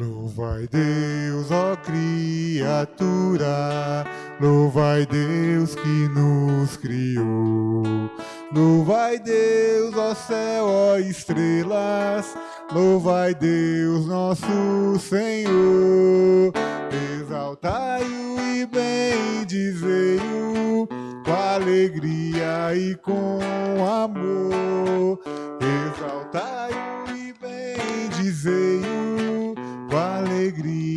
Louvai Deus, ó criatura, louvai Deus que nos criou. Louvai Deus, ó céu, ó estrelas, louvai Deus, nosso Senhor. Exaltai-o e bendizei-o com alegria e com amor. Exaltai-o e bendizei-o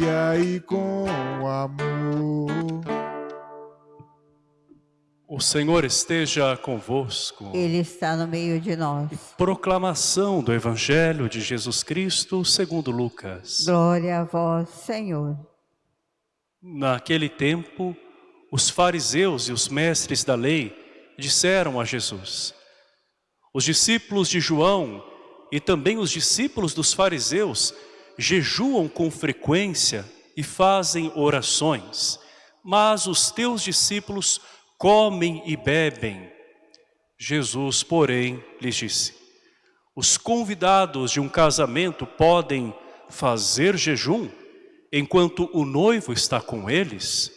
alegria e com amor. O Senhor esteja convosco. Ele está no meio de nós. Proclamação do Evangelho de Jesus Cristo segundo Lucas. Glória a vós, Senhor. Naquele tempo, os fariseus e os mestres da lei disseram a Jesus, os discípulos de João e também os discípulos dos fariseus jejuam com frequência e fazem orações, mas os teus discípulos comem e bebem. Jesus, porém, lhes disse, os convidados de um casamento podem fazer jejum enquanto o noivo está com eles?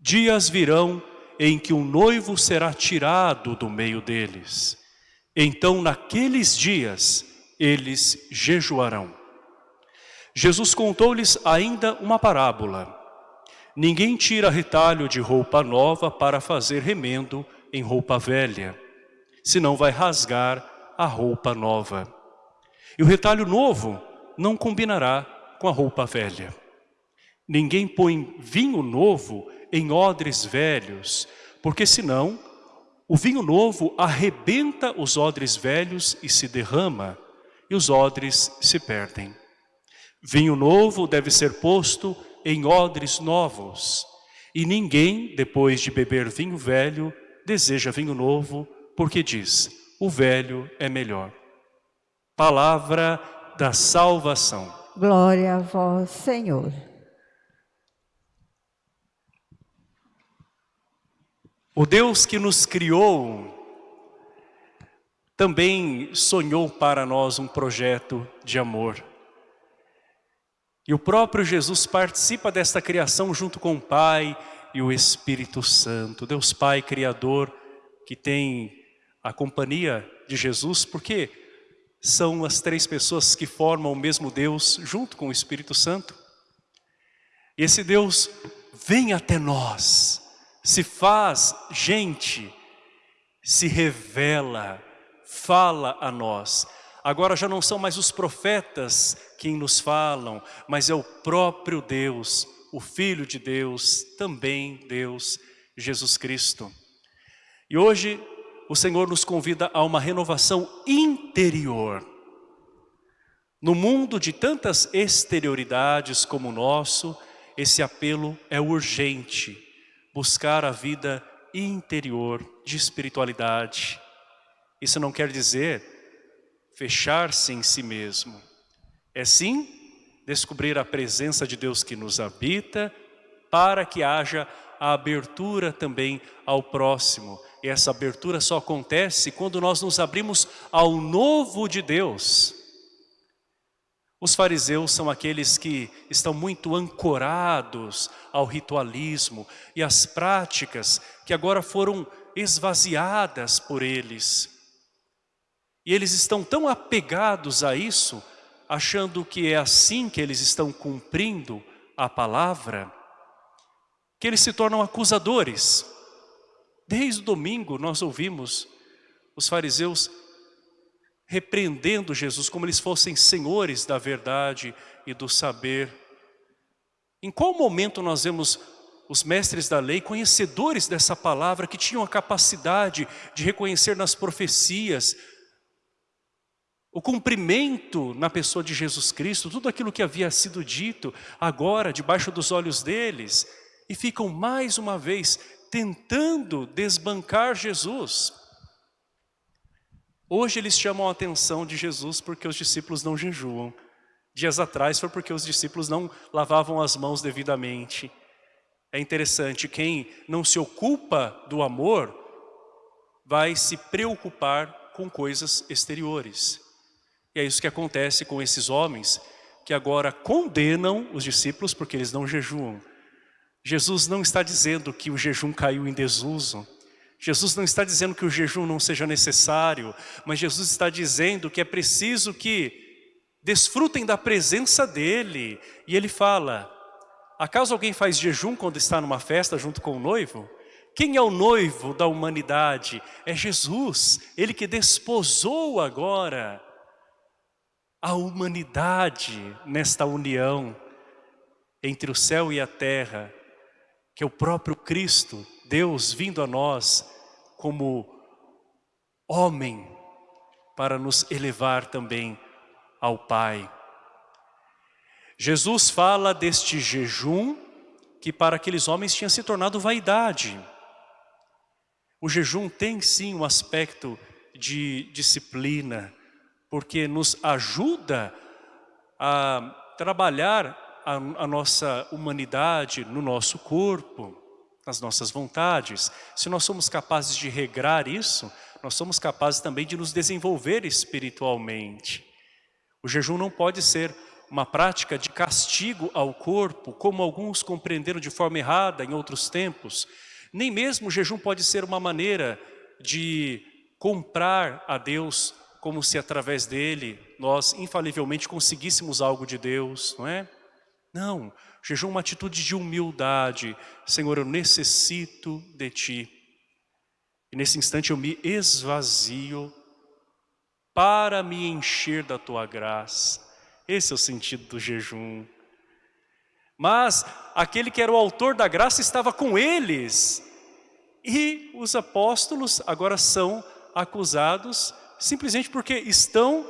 Dias virão em que o noivo será tirado do meio deles. Então, naqueles dias, eles jejuarão. Jesus contou-lhes ainda uma parábola. Ninguém tira retalho de roupa nova para fazer remendo em roupa velha, senão vai rasgar a roupa nova. E o retalho novo não combinará com a roupa velha. Ninguém põe vinho novo em odres velhos, porque senão o vinho novo arrebenta os odres velhos e se derrama, e os odres se perdem. Vinho novo deve ser posto em odres novos. E ninguém, depois de beber vinho velho, deseja vinho novo, porque diz, o velho é melhor. Palavra da salvação. Glória a vós, Senhor. O Deus que nos criou também sonhou para nós um projeto de amor. E o próprio Jesus participa desta criação junto com o Pai e o Espírito Santo. Deus Pai Criador, que tem a companhia de Jesus, porque são as três pessoas que formam o mesmo Deus junto com o Espírito Santo. E esse Deus vem até nós, se faz gente, se revela, fala a nós. Agora já não são mais os profetas quem nos falam, mas é o próprio Deus, o Filho de Deus, também Deus, Jesus Cristo. E hoje o Senhor nos convida a uma renovação interior. No mundo de tantas exterioridades como o nosso, esse apelo é urgente, buscar a vida interior de espiritualidade. Isso não quer dizer fechar-se em si mesmo, é sim descobrir a presença de Deus que nos habita para que haja a abertura também ao próximo. E essa abertura só acontece quando nós nos abrimos ao novo de Deus. Os fariseus são aqueles que estão muito ancorados ao ritualismo e às práticas que agora foram esvaziadas por eles. E eles estão tão apegados a isso achando que é assim que eles estão cumprindo a palavra, que eles se tornam acusadores. Desde o domingo nós ouvimos os fariseus repreendendo Jesus como eles fossem senhores da verdade e do saber. Em qual momento nós vemos os mestres da lei, conhecedores dessa palavra, que tinham a capacidade de reconhecer nas profecias, o cumprimento na pessoa de Jesus Cristo, tudo aquilo que havia sido dito agora debaixo dos olhos deles, e ficam mais uma vez tentando desbancar Jesus. Hoje eles chamam a atenção de Jesus porque os discípulos não jejuam. Dias atrás foi porque os discípulos não lavavam as mãos devidamente. É interessante, quem não se ocupa do amor vai se preocupar com coisas exteriores. E é isso que acontece com esses homens que agora condenam os discípulos porque eles não jejuam. Jesus não está dizendo que o jejum caiu em desuso. Jesus não está dizendo que o jejum não seja necessário, mas Jesus está dizendo que é preciso que desfrutem da presença dEle. E Ele fala, acaso alguém faz jejum quando está numa festa junto com o noivo? Quem é o noivo da humanidade? É Jesus, Ele que desposou agora a humanidade nesta união entre o céu e a terra, que é o próprio Cristo, Deus vindo a nós como homem para nos elevar também ao Pai. Jesus fala deste jejum que para aqueles homens tinha se tornado vaidade. O jejum tem sim um aspecto de disciplina, porque nos ajuda a trabalhar a, a nossa humanidade no nosso corpo, nas nossas vontades. Se nós somos capazes de regrar isso, nós somos capazes também de nos desenvolver espiritualmente. O jejum não pode ser uma prática de castigo ao corpo, como alguns compreenderam de forma errada em outros tempos. Nem mesmo o jejum pode ser uma maneira de comprar a Deus, como se através dele nós infalivelmente conseguíssemos algo de Deus, não é? Não, jejum é uma atitude de humildade. Senhor, eu necessito de Ti. E nesse instante eu me esvazio para me encher da Tua graça. Esse é o sentido do jejum. Mas aquele que era o autor da graça estava com eles. E os apóstolos agora são acusados simplesmente porque estão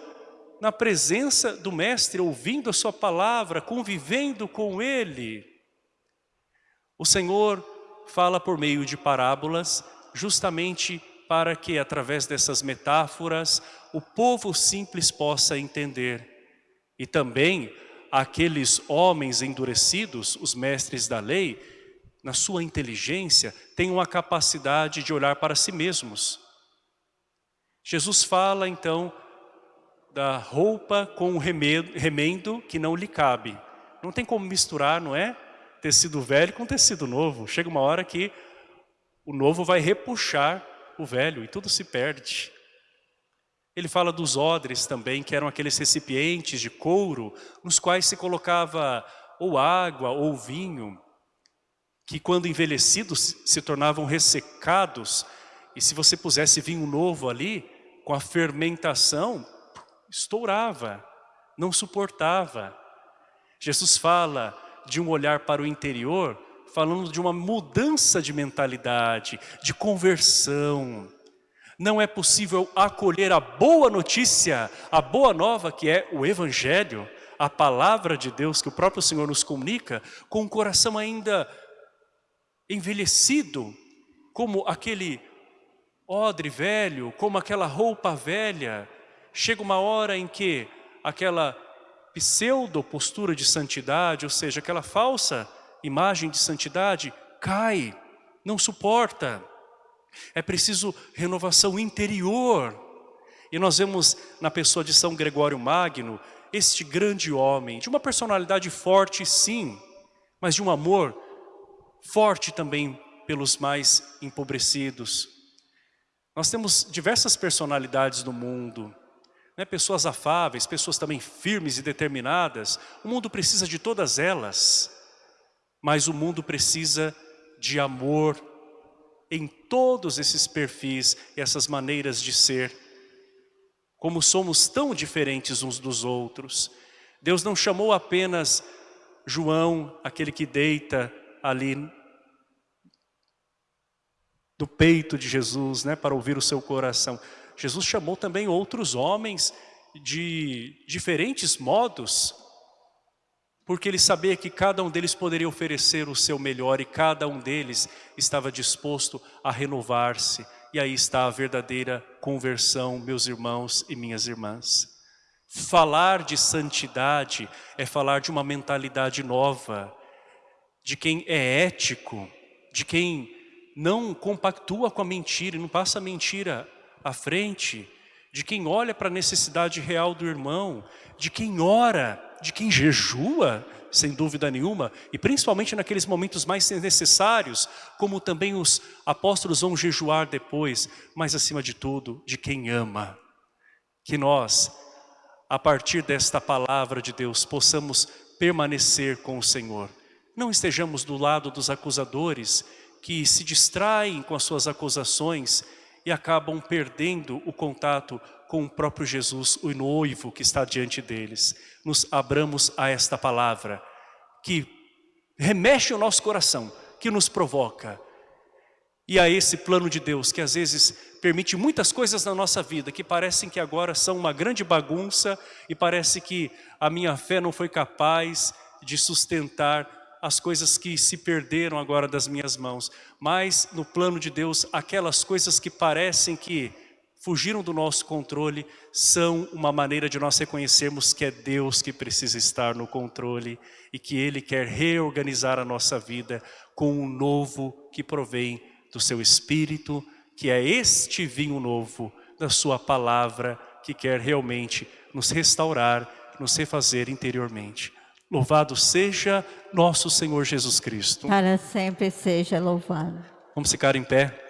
na presença do mestre, ouvindo a sua palavra, convivendo com ele. O Senhor fala por meio de parábolas, justamente para que através dessas metáforas o povo simples possa entender. E também aqueles homens endurecidos, os mestres da lei, na sua inteligência, tenham a capacidade de olhar para si mesmos. Jesus fala então da roupa com o remendo que não lhe cabe. Não tem como misturar, não é? Tecido velho com tecido novo. Chega uma hora que o novo vai repuxar o velho e tudo se perde. Ele fala dos odres também, que eram aqueles recipientes de couro, nos quais se colocava ou água ou vinho, que quando envelhecidos se tornavam ressecados, e se você pusesse vinho novo ali, com a fermentação, estourava, não suportava. Jesus fala de um olhar para o interior, falando de uma mudança de mentalidade, de conversão. Não é possível acolher a boa notícia, a boa nova que é o Evangelho, a palavra de Deus que o próprio Senhor nos comunica, com o coração ainda envelhecido, como aquele odre velho, como aquela roupa velha, chega uma hora em que aquela pseudo postura de santidade, ou seja, aquela falsa imagem de santidade, cai, não suporta. É preciso renovação interior. E nós vemos na pessoa de São Gregório Magno, este grande homem, de uma personalidade forte sim, mas de um amor forte também pelos mais empobrecidos. Nós temos diversas personalidades no mundo, né, pessoas afáveis, pessoas também firmes e determinadas. O mundo precisa de todas elas, mas o mundo precisa de amor em todos esses perfis e essas maneiras de ser. Como somos tão diferentes uns dos outros. Deus não chamou apenas João, aquele que deita ali do peito de Jesus, né, para ouvir o seu coração. Jesus chamou também outros homens de diferentes modos, porque ele sabia que cada um deles poderia oferecer o seu melhor e cada um deles estava disposto a renovar-se. E aí está a verdadeira conversão, meus irmãos e minhas irmãs. Falar de santidade é falar de uma mentalidade nova, de quem é ético, de quem não compactua com a mentira e não passa a mentira à frente de quem olha para a necessidade real do irmão, de quem ora, de quem jejua, sem dúvida nenhuma, e principalmente naqueles momentos mais necessários, como também os apóstolos vão jejuar depois, mas acima de tudo, de quem ama. Que nós, a partir desta palavra de Deus, possamos permanecer com o Senhor. Não estejamos do lado dos acusadores que se distraem com as suas acusações e acabam perdendo o contato com o próprio Jesus, o noivo que está diante deles. Nos abramos a esta palavra que remexe o nosso coração, que nos provoca. E a esse plano de Deus que às vezes permite muitas coisas na nossa vida que parecem que agora são uma grande bagunça e parece que a minha fé não foi capaz de sustentar as coisas que se perderam agora das minhas mãos, mas no plano de Deus, aquelas coisas que parecem que fugiram do nosso controle, são uma maneira de nós reconhecermos que é Deus que precisa estar no controle e que Ele quer reorganizar a nossa vida com um novo que provém do seu Espírito, que é este vinho novo da sua palavra que quer realmente nos restaurar, nos refazer interiormente. Louvado seja nosso Senhor Jesus Cristo. Para sempre seja louvado. Vamos ficar em pé.